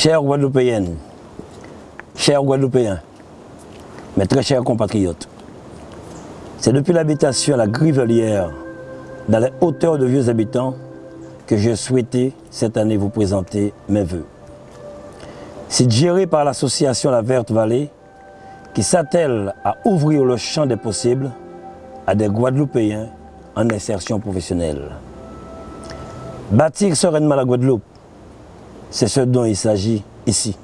Chers Guadeloupéennes, chers Guadeloupéens, mes très chers compatriotes, c'est depuis l'habitation à la Grivelière, dans les hauteurs de vieux habitants, que j'ai souhaité cette année vous présenter mes voeux. C'est géré par l'association La Verte Vallée qui s'attelle à ouvrir le champ des possibles à des Guadeloupéens en insertion professionnelle. Bâtir sereinement la Guadeloupe, c'est ce dont il s'agit ici.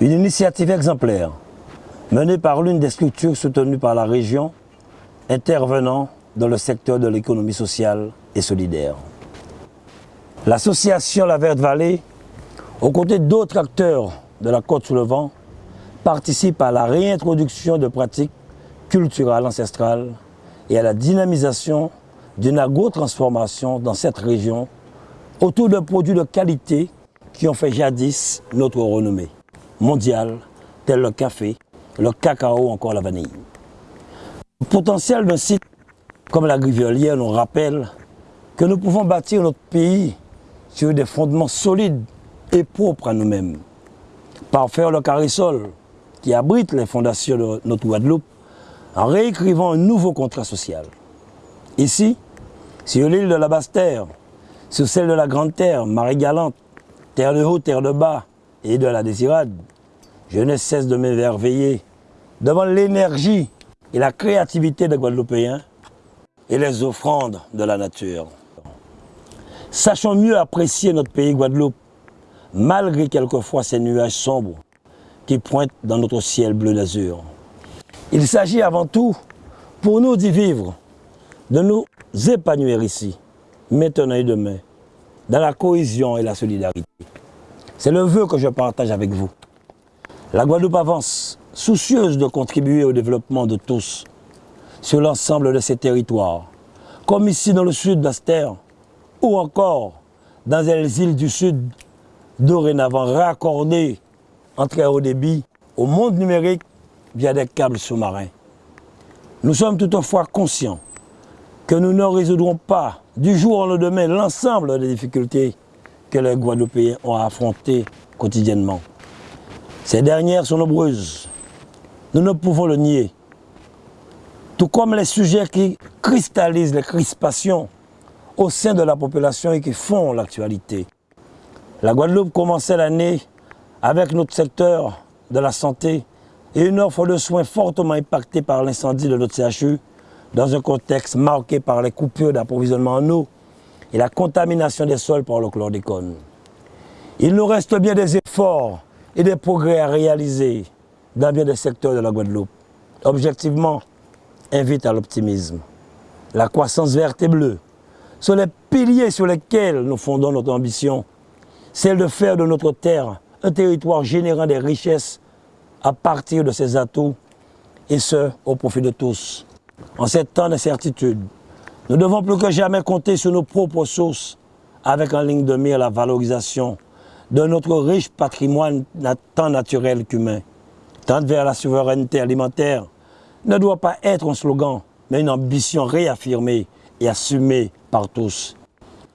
Une initiative exemplaire menée par l'une des structures soutenues par la région intervenant dans le secteur de l'économie sociale et solidaire. L'association La Verte Vallée, aux côtés d'autres acteurs de la Côte sous le vent, participe à la réintroduction de pratiques culturelles ancestrales et à la dynamisation d'une agro-transformation dans cette région autour de produits de qualité qui ont fait jadis notre renommée mondiale, tels le café, le cacao ou encore la vanille. Le potentiel d'un site comme la Grivelière nous rappelle que nous pouvons bâtir notre pays sur des fondements solides et propres à nous-mêmes. Parfaire le carré-sol qui abrite les fondations de notre Guadeloupe en réécrivant un nouveau contrat social. Ici, sur l'île de la Basse-Terre, sur celle de la Grande Terre, Marie-Galante, Terre de haut, terre de bas et de la désirade, je ne cesse de m'émerveiller devant l'énergie et la créativité des Guadeloupéens et les offrandes de la nature. Sachons mieux apprécier notre pays Guadeloupe, malgré quelquefois ces nuages sombres qui pointent dans notre ciel bleu d'azur. Il s'agit avant tout, pour nous d'y vivre, de nous épanouir ici, maintenant et demain, dans la cohésion et la solidarité. C'est le vœu que je partage avec vous. La Guadeloupe avance, soucieuse de contribuer au développement de tous, sur l'ensemble de ses territoires, comme ici dans le sud d'Aster, ou encore dans les îles du sud, dorénavant raccordées en très haut débit au monde numérique via des câbles sous-marins. Nous sommes toutefois conscients que nous ne résoudrons pas du jour au lendemain l'ensemble des difficultés que les Guadeloupéens ont à affronter quotidiennement. Ces dernières sont nombreuses. Nous ne pouvons le nier. Tout comme les sujets qui cristallisent les crispations au sein de la population et qui font l'actualité. La Guadeloupe commençait l'année avec notre secteur de la santé et une offre de soins fortement impactée par l'incendie de notre CHU dans un contexte marqué par les coupures d'approvisionnement en eau et la contamination des sols par le chlordécone. Il nous reste bien des efforts et des progrès à réaliser dans bien des secteurs de la Guadeloupe. Objectivement, invite à l'optimisme. La croissance verte et bleue sont les piliers sur lesquels nous fondons notre ambition, celle de faire de notre terre un territoire générant des richesses à partir de ses atouts, et ce, au profit de tous. En ces temps d'incertitude, nous devons plus que jamais compter sur nos propres sources, avec en ligne de mire la valorisation de notre riche patrimoine tant naturel qu'humain. Tendre vers la souveraineté alimentaire ne doit pas être un slogan, mais une ambition réaffirmée et assumée par tous.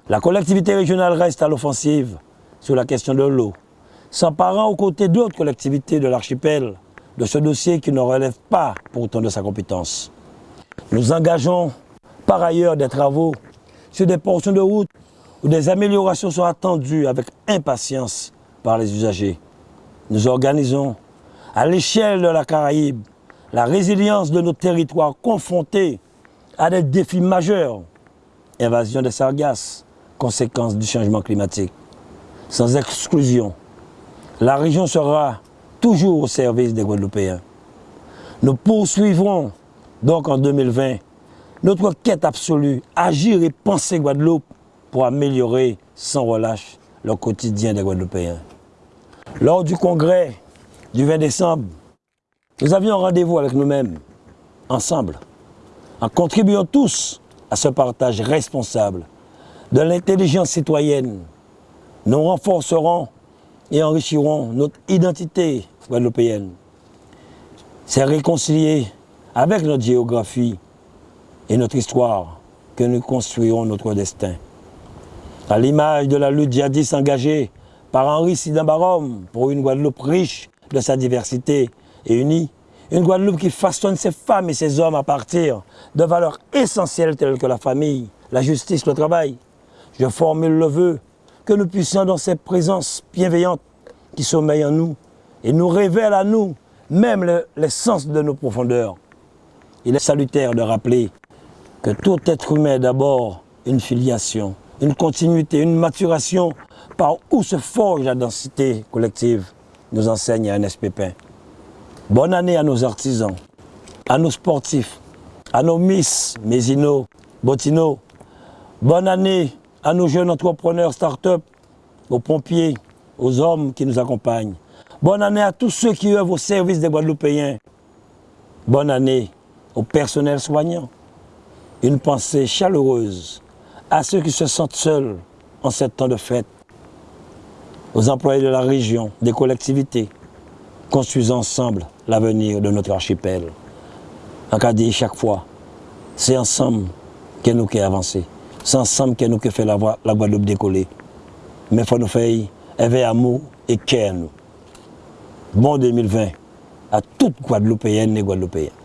La collectivité régionale reste à l'offensive sur la question de l'eau, s'emparant aux côtés d'autres collectivités de l'archipel de ce dossier qui ne relève pas pourtant de sa compétence. Nous engageons par ailleurs des travaux sur des portions de route où des améliorations sont attendues avec impatience par les usagers. Nous organisons à l'échelle de la Caraïbe la résilience de nos territoires confrontés à des défis majeurs. Invasion des sargasses, conséquences du changement climatique. Sans exclusion, la région sera toujours au service des Guadeloupéens. Nous poursuivrons donc en 2020 notre quête absolue, agir et penser Guadeloupe pour améliorer sans relâche le quotidien des Guadeloupéens. Lors du congrès du 20 décembre, nous avions rendez-vous avec nous-mêmes, ensemble, en contribuant tous à ce partage responsable de l'intelligence citoyenne. Nous renforcerons et enrichirons notre identité guadeloupéenne. C'est réconcilier avec notre géographie et notre histoire que nous construirons notre destin. À l'image de la lutte jadis engagée par Henri Sidambarom pour une Guadeloupe riche de sa diversité et unie. Une Guadeloupe qui façonne ses femmes et ses hommes à partir de valeurs essentielles telles que la famille, la justice, le travail. Je formule le vœu que nous puissions dans cette présence bienveillante qui sommeille en nous et nous révèle à nous même l'essence de nos profondeurs. Il est salutaire de rappeler que tout être humain est d'abord une filiation, une continuité, une maturation par où se forge la densité collective, nous enseigne Ernest Pépin. Bonne année à nos artisans, à nos sportifs, à nos Miss, Mesino, Botino. Bonne année à nos jeunes entrepreneurs start-up, aux pompiers, aux hommes qui nous accompagnent. Bonne année à tous ceux qui œuvrent au service des Guadeloupéens. Bonne année au personnel soignant. Une pensée chaleureuse à ceux qui se sentent seuls en ce temps de fête, aux employés de la région, des collectivités, construisons ensemble l'avenir de notre archipel. En cas dit chaque fois, c'est ensemble que nous qui avancer. C'est ensemble que nous qui fait la, la Guadeloupe décoller. Mais il faut nous faire avec amour et cœur. Bon 2020 à toutes Guadeloupéennes et Guadeloupéens.